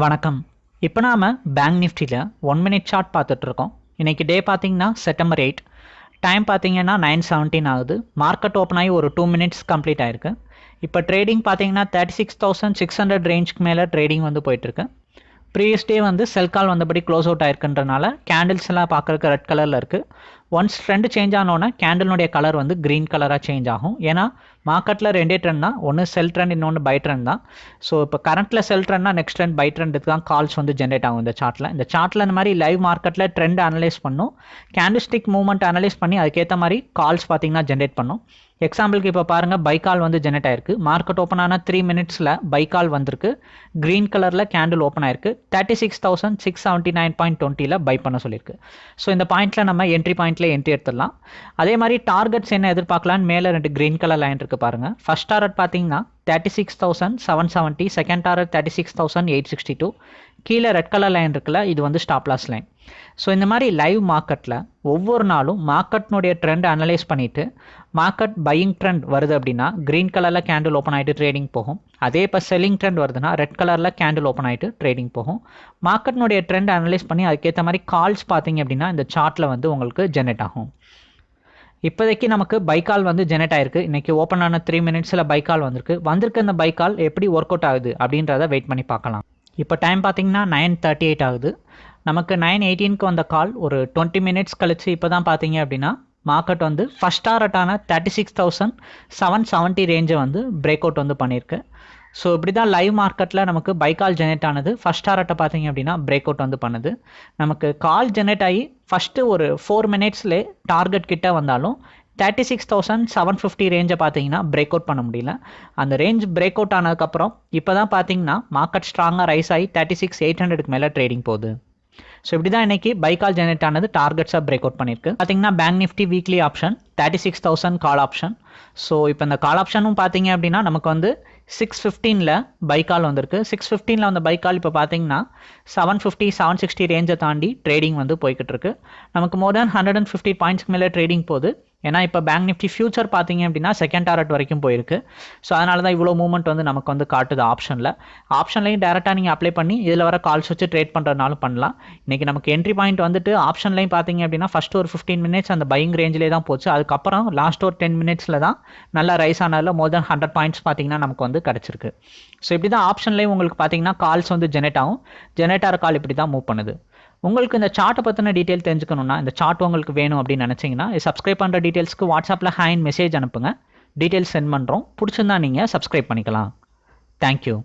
வணக்கம். இப்போ நாம் பேங்க் நிஃப்டியில் ஒன் மினிட் சார்ட் பார்த்துட்ருக்கோம் இன்றைக்கி டே பார்த்தீங்கன்னா செப்டம்பர் எயிட் டைம் பார்த்தீங்கன்னா நைன் செவன்டீன் ஆகுது. மார்க்கெட் ஓப்பன் ஆகி ஒரு டூ மினிட்ஸ் கம்ப்ளீட் ஆயிருக்கு. இப்போ ட்ரேடிங் பார்த்தீங்கன்னா thirty six thousand six hundred ரேஞ்சுக்கு மேலே ட்ரேடிங் வந்து போயிட்டுருக்கு. ப்ரீவியஸ் டே வந்து செல் கால் வந்தபடி க்ளோஸ் அவுட் ஆயிருக்குன்றனால கேண்டில்ஸ் எல்லாம் பார்க்குறதுக்கு ரெட் கலரில் இருக்குது ஒன்ஸ் ட்ரெண்ட் சேஞ்ச் ஆனோன்னா கேண்டிலுடைய கலர் வந்து க்ரீன் கலராக சேஞ்ச் ஆகும். ஏன்னா மார்க்கெட்டில் ரெண்டே ட்ரெண்ட் தான். ஒன்று செல் ட்ரெண்ட் இன்னொன்று பை ட்ரெண்ட் தான். ஸோ இப்போ கரண்ட்டில் செல் ட்ரெண்ட்னா நெக்ஸ்ட் ட்ரெண்ட் பை ட்ரெண்டுக்கு தான் கால்ஸ் வந்து ஜென்ரேட் ஆகும் இந்த சார்ட்டில் இந்த சார்ட்டில் இந்த மாதிரி லைவ் மார்க்கெட்டில் ட்ரெண்ட் அனலைஸ் பண்ணும். கேண்டிஸ்டிக் மூவ்மெண்ட் அனலைஸ் பண்ணி அதுக்கேற்ற மாதிரி கால்ஸ் பார்த்தீங்கன்னா ஜென்ரேட் பண்ணும். எக்ஸாம்பிளுக்கு இப்போ பாருங்கள் பைக்கால் வந்து ஜென்ரேட் ஆயிருக்கு. மார்க்கெட் ஓப்பன் ஆன த்ரீ மினிட்ஸில் பைக்கால் வந்திருக்கு. க்ரீன் கலரில் கேண்டில் ஓப்பன் ஆயிருக்கு. Thirty six thousand six seventy nine point டுவெண்ட்டியில் பை பண்ண சொல்லியிருக்கு. ஸோ இந்த பாயிண்ட்டில் நம்ம என்ட்ரி பாயிண்ட்டில் என்ட்ரி எடுத்துடலாம். அதே மாதிரி டார்கெட்ஸ் என்ன எதிர்பார்க்கலான்னு மேலே ரெண்டு க்ரீன் கலர் லைன் இருக்குது பாருங்கள் ஃபஸ்ட் டார்கெட் பார்த்தீங்கன்னா thirty six thousand seven seventy second target thirty six thousand eight sixty two கீழே ரெட் கலர் லைன் இருக்குல்ல இது வந்து ஸ்டாப் லாஸ் லைன் ஸோ இந்த மாதிரி லைவ் மார்க்கெட்டில் ஒவ்வொரு நாளும் மார்க்கெட்னுடைய ட்ரெண்ட் அனலைஸ் பண்ணிவிட்டு மார்க்கெட் பையிங் ட்ரெண்ட் வருது அப்படின்னா க்ரீன் கலரில் கேண்டில் ஓப்பன் ஆகிட்டு ட்ரேடிங் போகும். அதே இப்போ செல்லிங் ட்ரெண்ட் வருதுன்னா ரெட் கலரில் கேண்டில் ஓப்பன் ஆகிட்டு ட்ரேடிங் போகும். மார்க்கெட்னுடைய ட்ரெண்ட் அனலைஸ் பண்ணி அதுக்கேற்ற மாதிரி கால்ஸ் பார்த்தீங்க அப்படின்னா இந்த சார்ட்டில் வந்து உங்களுக்கு ஜெனரேட் ஆகும். இப்போதைக்கு நமக்கு பைக்கால் வந்து ஜெனரேட் ஆயிருக்கு. இன்றைக்கி ஓப்பன் ஆன த்ரீ மினிட்ஸில் பைக்கால் வந்திருக்கு. வந்திருக்க இந்த பைக்கால் எப்படி ஒர்க் அவுட் ஆகுது அப்படின்றத வெயிட் பண்ணி பார்க்கலாம். இப்போ டைம் பார்த்தீங்கன்னா நைன் தேர்ட்டி எயிட் ஆகுது. நமக்கு நைன் எயிட்டீனுக்கு வந்த கால் ஒரு டுவெண்ட்டி மினிட்ஸ் கழிச்சு இப்போ தான் பார்த்தீங்க அப்படின்னா மார்க்கெட் வந்து first டாரட்டான thirty six thousand seven seventy ரேஞ்சை வந்து பிரேக் அவுட் வந்து பண்ணியிருக்கு. ஸோ இப்படி தான் லைவ் மார்க்கெட்டில் நமக்கு பை கால் ஜெனரேட் ஆனது. ஃபஸ்ட் டாரட்டை பார்த்தீங்க அப்படின்னா பிரேக் அவுட் வந்து பண்ணுது. நமக்கு கால் ஜெனரேட் ஆகி ஃபஸ்ட்டு ஒரு ஃபோர் மினிட்ஸ்லேயே டார்கெட் கிட்டே வந்தாலும் thirty six thousand seven fifty ரேஞ்சை பார்த்தீங்கன்னா பிரேக் அவுட் பண்ண முடியல. அந்த ரேஞ்ச் பிரேக் அவுட் ஆனதுக்கப்புறம் இப்போ தான் பார்த்தீங்கன்னா மார்க்கெட் ஸ்ட்ராங்காக ரைஸ் ஆகி தேர்ட்டி சிக்ஸ் எயிட் ஹண்ட்ரடுக்கு மேலே ட்ரேடிங் போகுது. ஸோ இப்படி தான் இன்றைக்கி பைக்கால் ஜெனரேட் ஆனது டார்கெட்ஸாக பிரேக் அவுட் பண்ணியிருக்கு பார்த்தீங்கன்னா bank Nifty weekly option thirty six thousand call option so இப்போ இந்த கால் ஆப்ஷனும் பார்த்தீங்க அப்படின்னா நமக்கு வந்து சிக்ஸ் ஃபிஃப்டீனில் பைக்கால் வந்திருக்கு. சிக்ஸ் ஃபிஃப்டீனில் வந்த பைக்கால் இப்போ பார்த்தீங்கன்னா செவன் ஃபிஃப்டி செவன் சிக்ஸ்டி ரேஞ்சை தாண்டி ட்ரேடிங் வந்து போய்கிட்டு இருக்கு. நமக்கு more than hundred and fifty பாயிண்ட்ஸ்க்கு மேலே ட்ரேடிங் போகுது. ஏன்னா இப்போ பேங்க் நிஃப்டி ஃபியூச்சர் பார்த்தீங்க அப்படின்னா செகண்ட் டாரட் வரைக்கும் போயிருக்கு. ஸோ அதனால தான் இவ்வளோ மூவ்மெண்ட் வந்து நமக்கு வந்து காட்டுது ஆப்ஷனில் ஆப்ஷன்லையும் டேரெக்டாக நீங்கள் அப்ளை பண்ணி இதில் வர கால்ஸ் வச்சு ட்ரேட் பண்ணுறதுனாலும் பண்ணலாம். இன்றைக்கி நமக்கு என்ட்ரி பாயிண்ட் வந்துட்டு ஆப்ஷன்லையும் பார்த்தீங்க அப்படின்னா ஃபஸ்ட் ஒரு ஃபிஃப்டீன் மினிட்ஸ் அந்த பையிங் ரேஞ்சிலே தான் போச்சு. அதுக்கப்புறம் லாஸ்ட் ஒரு டென் மினிட்ஸில் தான் நல்லா ரைஸ் ஆனதில் மோர் தென் ஹண்ட்ரட் பாயிண்ட்ஸ் பார்த்தீங்கன்னா நமக்கு வந்து கிடச்சிருக்கு. ஸோ இப்படி தான் ஆப்ஷன்லேயும் உங்களுக்கு பார்த்தீங்கன்னா கால்ஸ் வந்து ஜெனரேட் ஆகும். ஜெனரேட் ஆகிற கால் இப்படி தான் மூவ் பண்ணுது. உங்களுக்கு இந்த சார்ட்டை பற்றின டீட்டெயில் தெரிஞ்சுக்கணுன்னா இந்த சார்ட் உங்களுக்கு வேணும் அப்படின்னு நினச்சிங்கன்னா சப்ஸ்கிரைப் பண்ணுற டீட்டெயில்ஸ்க்கு வாட்ஸ்அப்பில் ஹேண்ட் மெசேஜ் அனுப்புங்க. டீட்டெயில்ஸ் சென்ட் பண்ணுறோம் பிடிச்சிருந்தா நீங்கள் சப்ஸ்கிரைப் பண்ணிக்கலாம். தேங்க்யூ